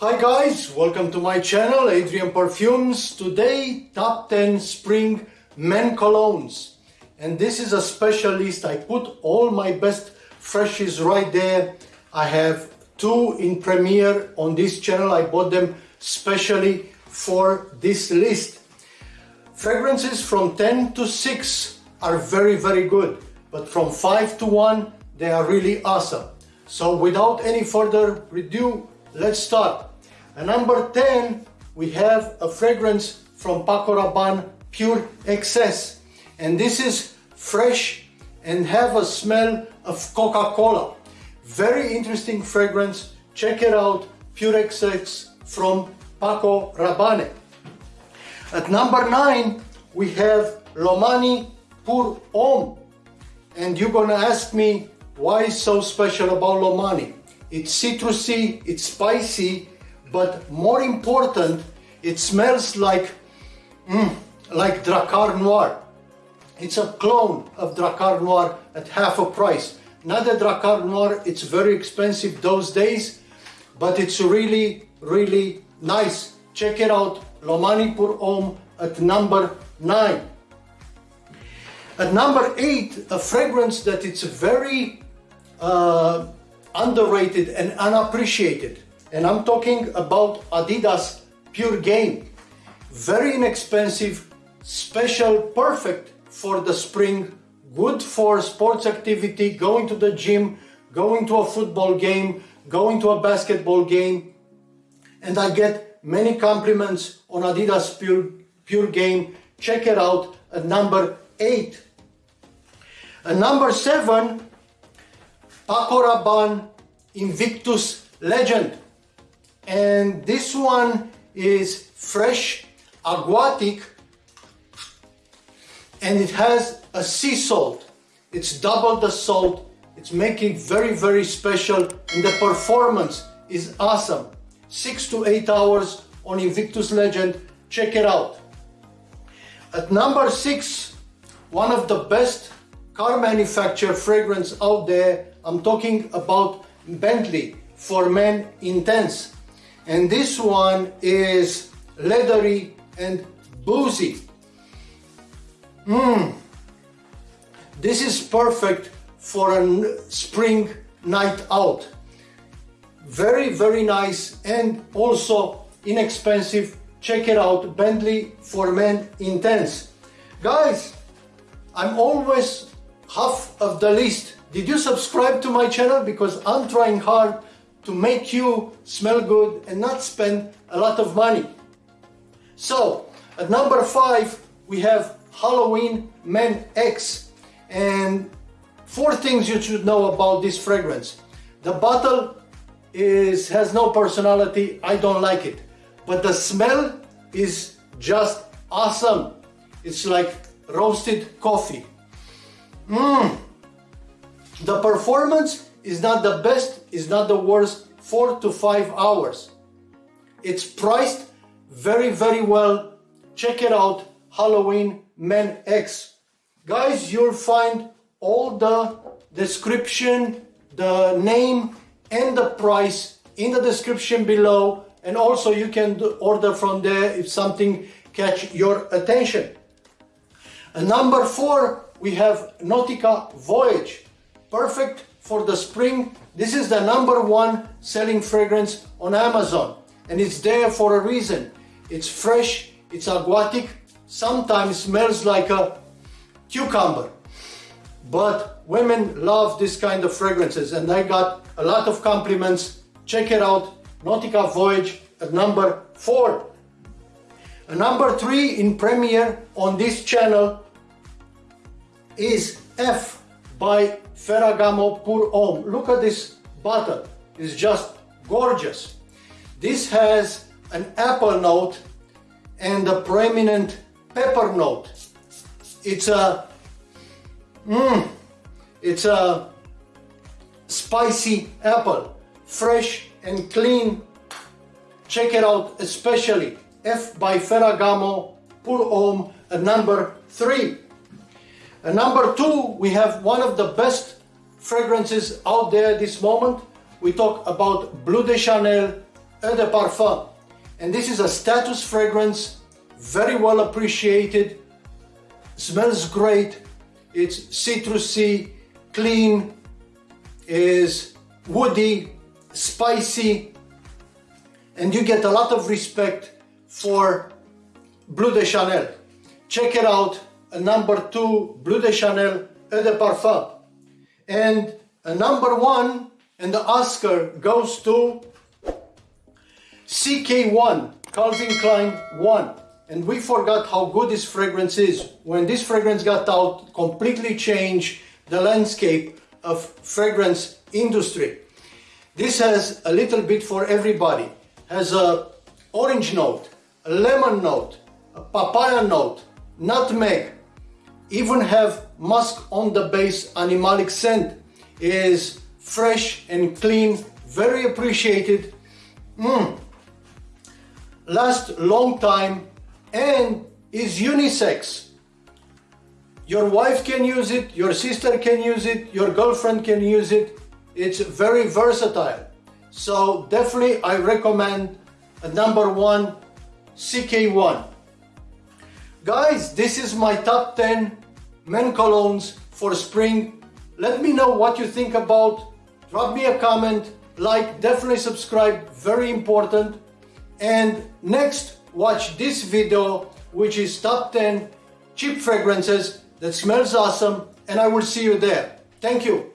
Hi guys, welcome to my channel, Adrian Perfumes. Today, top 10 spring men colognes. And this is a special list. I put all my best freshies right there. I have two in premiere on this channel. I bought them specially for this list. Fragrances from 10 to 6 are very, very good. But from 5 to 1, they are really awesome. So without any further ado, let's start. At number 10, we have a fragrance from Paco Rabanne Pure XS. And this is fresh and have a smell of Coca-Cola. Very interesting fragrance. Check it out, Pure XS from Paco Rabanne. At number 9, we have Lomani Pour Homme. And you're gonna ask me why so special about Lomani? It's citrusy, it's spicy, but more important, it smells like, mm, like Drakkar Noir. It's a clone of Drakkar Noir at half a price. Not a Drakkar Noir, it's very expensive those days, but it's really, really nice. Check it out, Lomani Pour Homme at number 9. At number 8, a fragrance that it's very uh, underrated and unappreciated and I'm talking about Adidas Pure Game. Very inexpensive, special, perfect for the spring, good for sports activity, going to the gym, going to a football game, going to a basketball game. And I get many compliments on Adidas Pure, Pure Game. Check it out at number 8. At number 7, Paco Rabanne Invictus Legend and this one is fresh aquatic and it has a sea salt. It's double the salt. It's making very very special and the performance is awesome. Six to eight hours on Invictus Legend. Check it out. At number six one of the best car manufacturer fragrance out there. I'm talking about Bentley for men intense and this one is leathery and boozy. Mmm. This is perfect for a spring night out. Very, very nice and also inexpensive. Check it out, Bentley for Men Intense. Guys, I'm always half of the list. Did you subscribe to my channel? Because I'm trying hard to make you smell good and not spend a lot of money. So, at number five, we have Halloween Men X. And four things you should know about this fragrance. The bottle is has no personality, I don't like it. But the smell is just awesome. It's like roasted coffee. Mmm. The performance is not the best, is not the worst, four to five hours. It's priced very, very well. Check it out, Halloween Men X. Guys, you'll find all the description, the name and the price in the description below. And also you can order from there if something catch your attention. And number four, we have Nautica Voyage. Perfect for the spring. This is the number one selling fragrance on Amazon and it's there for a reason. It's fresh, it's aquatic, sometimes smells like a cucumber. But women love this kind of fragrances and I got a lot of compliments. Check it out, Nautica Voyage at number four. A number three in premiere on this channel is F by Ferragamo Pour Homme. Look at this bottle. It's just gorgeous. This has an apple note and a prominent pepper note. It's a, mmm, it's a spicy apple, fresh and clean. Check it out, especially F by Ferragamo Pour Homme number three. And number two, we have one of the best fragrances out there this moment. We talk about Bleu de Chanel Eau de Parfum. And this is a status fragrance, very well appreciated, smells great, it's citrusy, clean, is woody, spicy, and you get a lot of respect for Bleu de Chanel. Check it out, a number two Bleu de Chanel Eau de Parfum. And a number one, and the Oscar goes to CK1, Calvin Klein 1. And we forgot how good this fragrance is. When this fragrance got out, completely changed the landscape of fragrance industry. This has a little bit for everybody. Has a orange note, a lemon note, a papaya note, nutmeg, even have musk on the base animalic scent is fresh and clean, very appreciated. Mm. Last long time and is unisex. Your wife can use it, your sister can use it, your girlfriend can use it. It's very versatile. So definitely I recommend a number one CK1. Guys, this is my top 10 men colognes for spring. Let me know what you think about. Drop me a comment, like, definitely subscribe, very important. And next, watch this video, which is top 10 cheap fragrances that smells awesome, and I will see you there. Thank you.